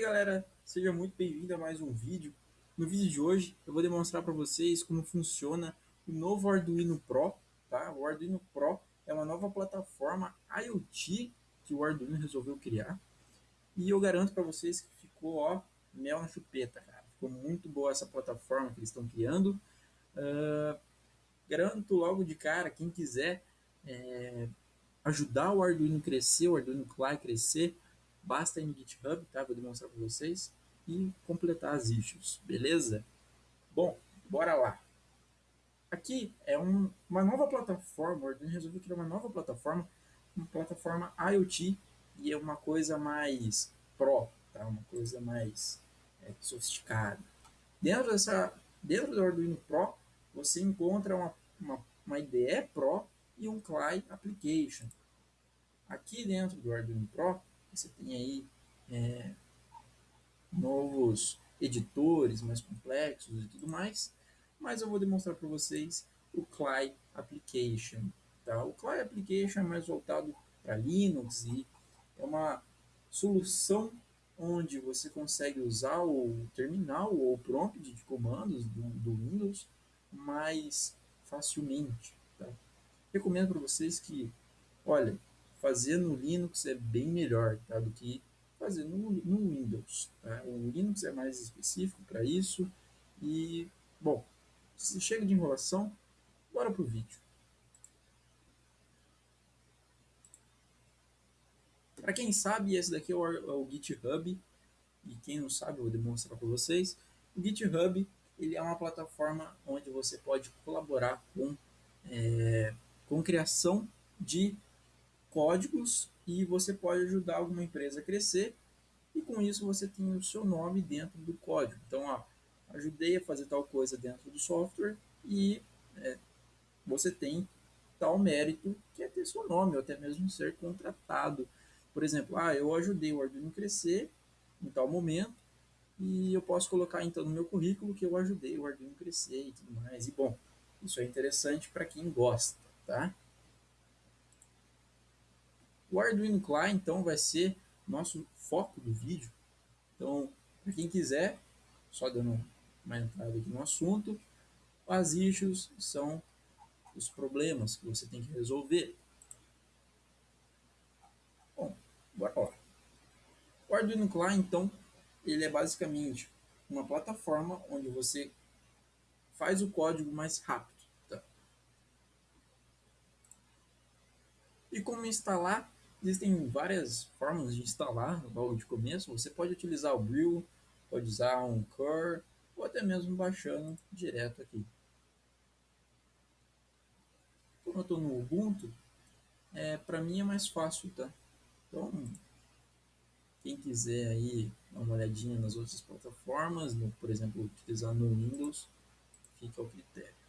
aí galera, seja muito bem-vindo a mais um vídeo. No vídeo de hoje eu vou demonstrar para vocês como funciona o novo Arduino Pro. Tá? O Arduino Pro é uma nova plataforma IoT que o Arduino resolveu criar. E eu garanto para vocês que ficou ó, mel na chupeta, cara. Ficou muito boa essa plataforma que eles estão criando. Uh, garanto logo de cara, quem quiser é, ajudar o Arduino crescer, o Arduino Clay crescer, basta ir no GitHub, tá? Vou demonstrar para vocês e completar as issues, beleza? Bom, bora lá. Aqui é um, uma nova plataforma, o Arduino resolveu criar uma nova plataforma, uma plataforma IoT e é uma coisa mais pro, tá? Uma coisa mais é, sofisticada. Dentro dessa, dentro do Arduino Pro, você encontra uma, uma, uma IDE Pro e um CLI Application. Aqui dentro do Arduino Pro, você tem aí é, novos editores mais complexos e tudo mais, mas eu vou demonstrar para vocês o CLI Application. Tá? O CLI Application é mais voltado para Linux e é uma solução onde você consegue usar o terminal ou o prompt de comandos do, do Windows mais facilmente. Tá? Recomendo para vocês que, olha, fazer no Linux é bem melhor tá, do que fazer no, no Windows. Tá? O Linux é mais específico para isso. E, bom, se chega de enrolação, bora para o vídeo. Para quem sabe, esse daqui é o, é o, GitHub. E quem não sabe, eu vou demonstrar para vocês. O GitHub ele é uma plataforma onde você pode colaborar com, é, com criação de códigos e você pode ajudar alguma empresa a crescer e com isso você tem o seu nome dentro do código. Então, ó, ajudei a fazer tal coisa dentro do software e é, você tem tal mérito que é ter seu nome ou até mesmo ser contratado. Por exemplo, ah, eu ajudei o Arduino a crescer em tal momento e eu posso colocar então no meu currículo que eu ajudei o Arduino a crescer e tudo mais. E bom, isso é interessante para quem gosta, tá? O Arduino Clay, então, vai ser nosso foco do vídeo. Então, para quem quiser, só dando uma entrada aqui no assunto, as issues são os problemas que você tem que resolver. Bom, bora lá. O Arduino Clay, então, ele é basicamente uma plataforma onde você faz o código mais rápido. Tá? E como instalar Existem várias formas de instalar logo de começo. Você pode utilizar o Brew, pode usar um Cur, ou até mesmo baixando direto aqui. Como eu estou no Ubuntu, é, para mim é mais fácil, tá? Então, quem quiser aí dar uma olhadinha nas outras plataformas, no, por exemplo, utilizar no Windows, fica ao critério.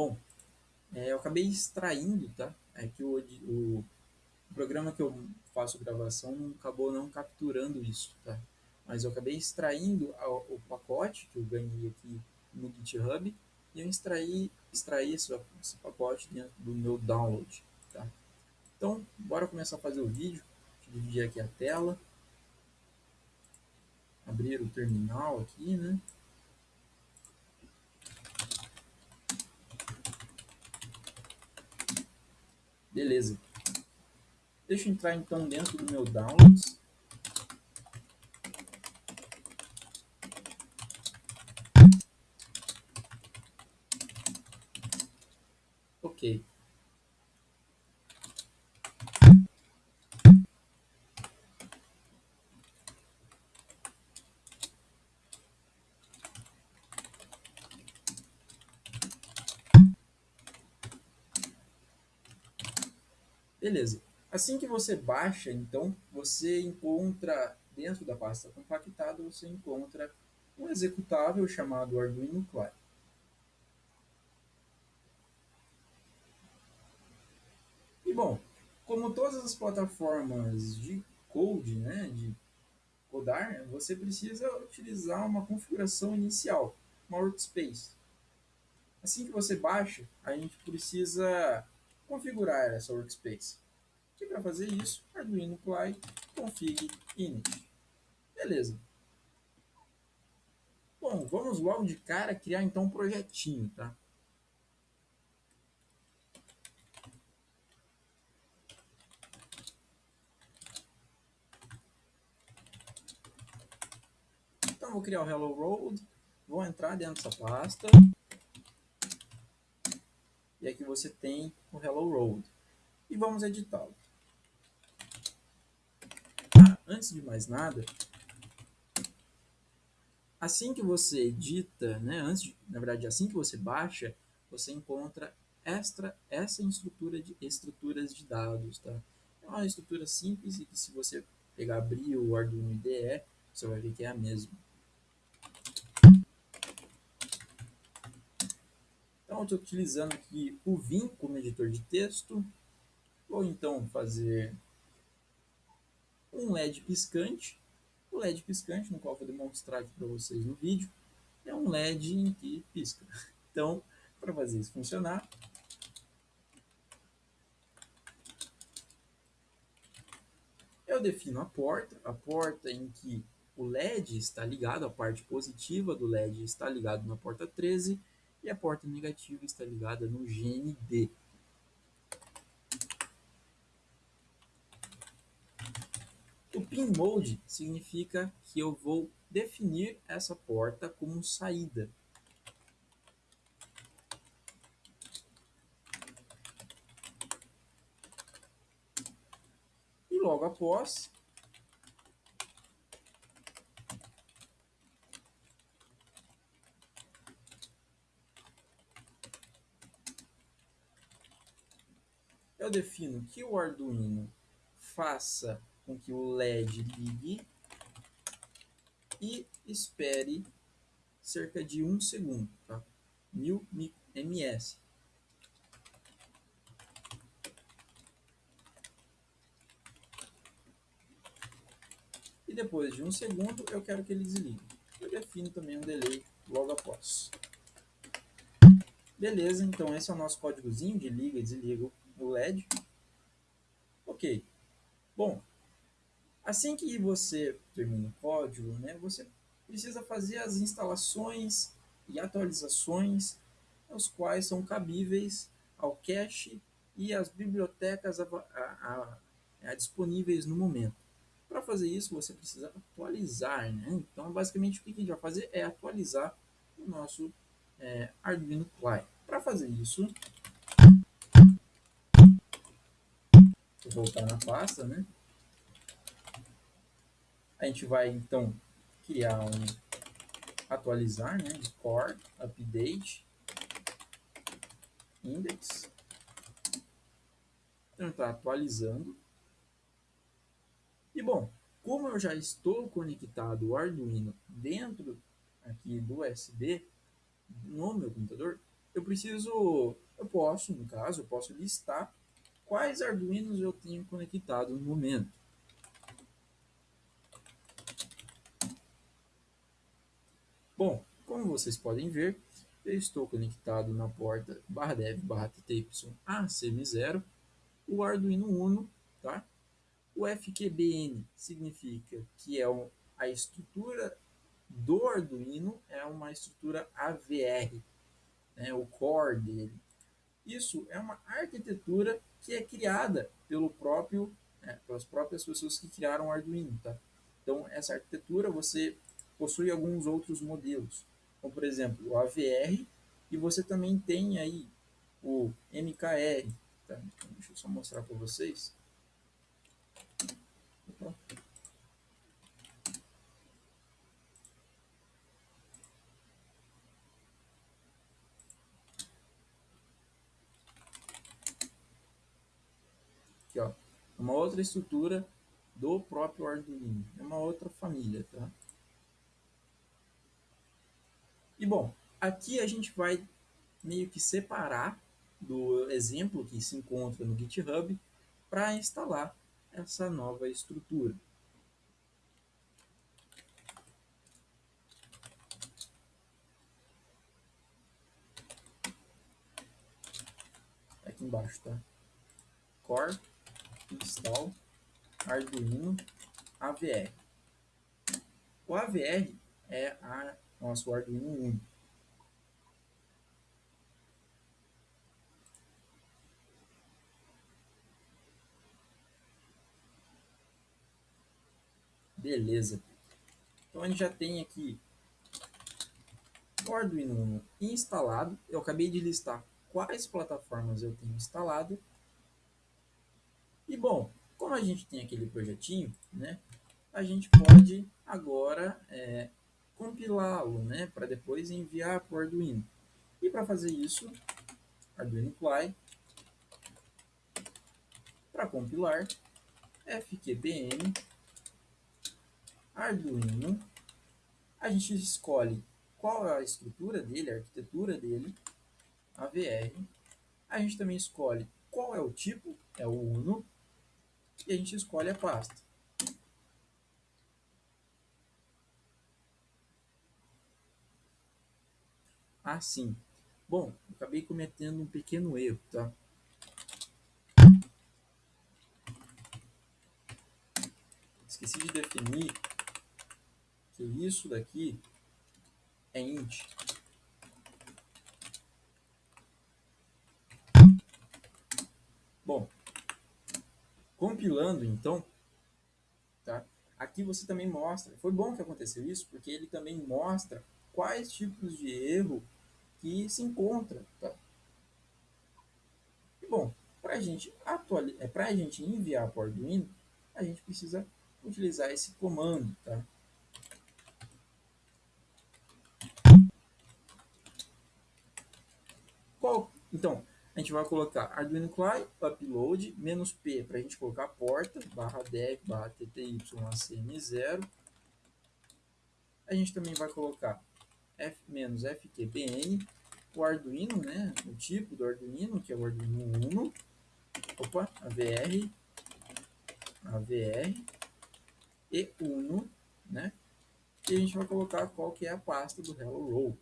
Bom, é, eu acabei extraindo, tá? É que o, o, programa que eu faço gravação acabou não capturando isso, tá? Mas eu acabei extraindo a, o pacote que eu ganhei aqui no GitHub e eu extraí, extraí esse, esse pacote dentro do meu download, tá? Então, bora começar a fazer o vídeo. Deixa eu dividir aqui a tela. Abrir o terminal aqui, né? Beleza. Deixa eu entrar então dentro do meu Downloads. Ok. Beleza. Assim que você baixa, então, você encontra, dentro da pasta compactada, você encontra um executável chamado Arduino Clay. E bom, como todas as plataformas de code, né, de rodar, você precisa utilizar uma configuração inicial, uma workspace. Assim que você baixa, a gente precisa configurar essa workspace. E para fazer isso, Arduino Ply config init. Beleza. Bom, vamos logo de cara criar então um projetinho, tá? Então vou criar o Hello World, vou entrar dentro dessa pasta. E aqui você tem o Hello World. E vamos editá-lo. Antes de mais nada, assim que você edita, né, antes de, na verdade, assim que você baixa, você encontra extra, essa estrutura de estruturas de dados, tá? É uma estrutura simples e que se você pegar abrir o Arduino IDE, você vai ver que é a mesma. Estou utilizando aqui o Vim como editor de texto. Vou então fazer um LED piscante o LED piscante, no qual vou demonstrar aqui para vocês no vídeo, é um LED que pisca. Então, para fazer isso funcionar, eu defino a porta, a porta em que o LED está ligado, a parte positiva do LED está ligado na porta 13 e a porta negativa está ligada no GND. O pin mode significa que eu vou definir essa porta como saída. E logo após, eu defino que o Arduino faça com que o LED ligue e espere cerca de um segundo, tá? 1000 ms. E depois de um segundo, eu quero que ele desligue. Eu defino também um delay logo após. Beleza, então esse é o nosso códigozinho de liga e desliga o LED. Ok. Bom, Assim que você termina o código, né, você precisa fazer as instalações e atualizações, os quais são cabíveis ao cache e às bibliotecas a, a, a, disponíveis no momento. Para fazer isso, você precisa atualizar. Né? Então, basicamente, o que a gente vai fazer é atualizar o nosso é, Arduino Ply. Para fazer isso, voltar na pasta, né? A gente vai então criar um atualizar, né? Core, update, index. Então está atualizando. E bom, como eu já estou conectado o Arduino dentro aqui do USB no meu computador, eu preciso, eu posso, no caso, eu posso listar quais Arduinos eu tenho conectado no momento. Bom, como vocês podem ver, eu estou conectado na porta barra dev barra tty AC0, o Arduino Uno, tá? O FQBN significa que é a estrutura do Arduino, é uma estrutura AVR, né, o core dele. Isso é uma arquitetura que é criada pelo próprio, né, pelas próprias pessoas que criaram o Arduino, tá? Então, essa arquitetura você possui alguns outros modelos, como por exemplo o AVR, e você também tem aí o MKR. Tá? Então, deixa eu só mostrar para vocês. Uma outra estrutura do próprio Arduino. É uma outra família, tá? E bom, aqui a gente vai meio que separar do exemplo que se encontra no GitHub para instalar essa nova estrutura. Tá aqui embaixo, tá? Core install Arduino AVR. O AVR é a nosso Arduino Uno. Beleza. Então a gente já tem aqui o Arduino Uno instalado. Eu acabei de listar quais plataformas eu tenho instalado. E bom, como a gente tem aquele projetinho, né, a gente pode agora é, compilá-lo, né, para depois enviar para o Arduino. E para fazer isso, Arduino Ply, para compilar, fqbn Arduino, a gente escolhe qual é a estrutura dele, a arquitetura dele, AVR. A gente também escolhe qual é o tipo, é o Uno, e a gente escolhe a pasta. Assim. Bom, acabei cometendo um pequeno erro, tá? Esqueci de definir que isso daqui é int. Bom, compilando então, tá? Aqui você também mostra, foi bom que aconteceu isso, porque ele também mostra quais tipos de erro que se encontra, tá? E, bom, para a gente atualizar, é para a gente enviar para o Arduino, a gente precisa utilizar esse comando, tá? Qual? Então, a gente vai colocar Arduino Cly, upload, menos P para a gente colocar a porta, barra dev, barra tty-acm0. A gente também vai colocar F menos FQBN, o Arduino, né, o tipo do Arduino, que é o Arduino Uno, opa, AVR, AVR e Uno, né, e a gente vai colocar qual que é a pasta do Hello World.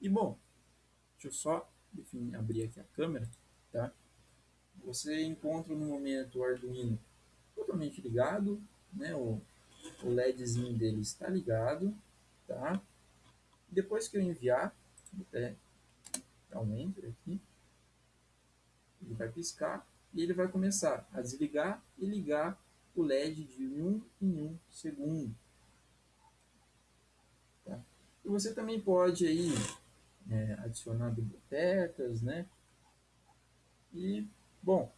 E bom, deixa eu só definir, abrir aqui a câmera, tá? Você encontra no momento o Arduino totalmente ligado, né? O, o LEDzinho dele está ligado, tá? Depois que eu enviar, até dar um enter aqui, ele vai piscar e ele vai começar a desligar e ligar o LED de um em um segundo. Tá? E você também pode aí é, adicionar bibliotecas, né? E, bom,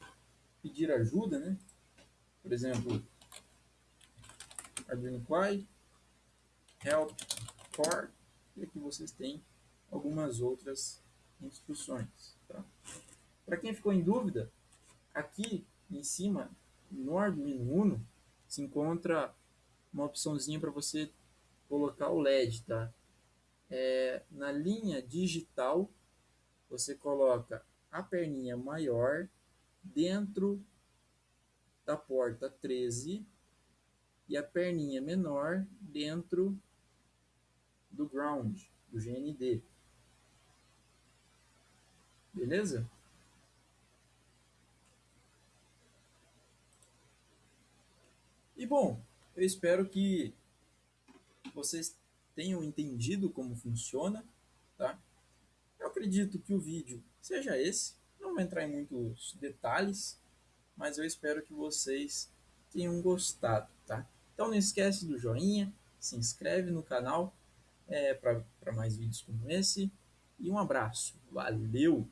pedir ajuda, né? Por exemplo, Arduino Py, help core, e aqui vocês têm algumas outras instruções. Tá? Para quem ficou em dúvida, aqui em cima, no Arduino Uno, se encontra uma opçãozinha para você colocar o LED, tá? É, na linha digital, você coloca a perninha maior dentro da porta 13 e a perninha menor dentro do ground, do GND. Beleza? E bom, eu espero que vocês tenham entendido como funciona, tá? Eu acredito que o vídeo seja esse, não vou entrar em muitos detalhes, mas eu espero que vocês tenham gostado, tá? Então não esquece do joinha, se inscreve no canal é, para mais vídeos como esse e um abraço, valeu!